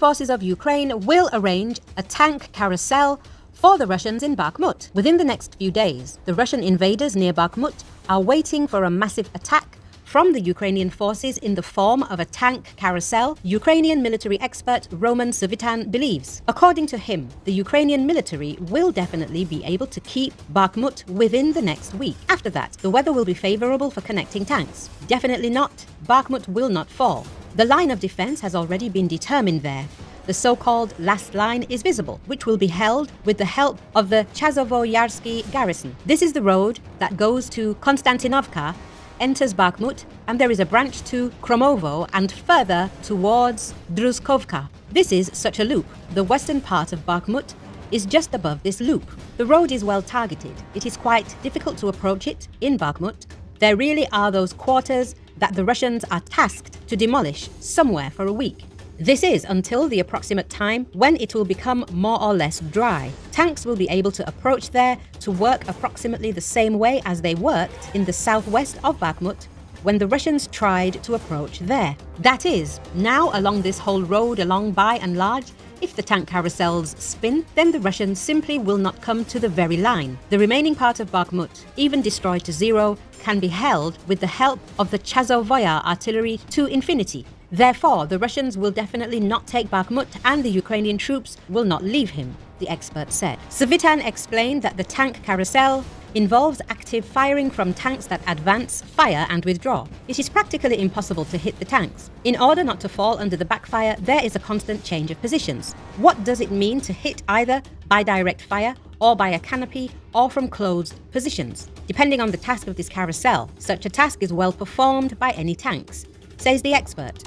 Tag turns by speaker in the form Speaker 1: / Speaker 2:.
Speaker 1: forces of Ukraine will arrange a tank carousel for the Russians in Bakhmut. Within the next few days, the Russian invaders near Bakhmut are waiting for a massive attack from the Ukrainian forces in the form of a tank carousel, Ukrainian military expert Roman Savitan believes. According to him, the Ukrainian military will definitely be able to keep Bakhmut within the next week. After that, the weather will be favorable for connecting tanks. Definitely not. Bakhmut will not fall. The line of defense has already been determined there. The so-called last line is visible, which will be held with the help of the Chazovo-Yarsky garrison. This is the road that goes to Konstantinovka enters Bakhmut and there is a branch to Khromovo and further towards Druzhkovka. This is such a loop. The western part of Bakhmut is just above this loop. The road is well targeted. It is quite difficult to approach it in Bakhmut. There really are those quarters that the Russians are tasked to demolish somewhere for a week. This is until the approximate time when it will become more or less dry. Tanks will be able to approach there to work approximately the same way as they worked in the southwest of Bakhmut when the Russians tried to approach there. That is, now along this whole road along by and large, if the tank carousels spin, then the Russians simply will not come to the very line. The remaining part of Bakhmut, even destroyed to zero, can be held with the help of the Chazovoya artillery to infinity. Therefore, the Russians will definitely not take Bakhmut and the Ukrainian troops will not leave him, the expert said. Savitan explained that the tank carousel involves active firing from tanks that advance, fire and withdraw. It is practically impossible to hit the tanks. In order not to fall under the backfire, there is a constant change of positions. What does it mean to hit either by direct fire or by a canopy or from closed positions? Depending on the task of this carousel, such a task is well performed by any tanks, says the expert.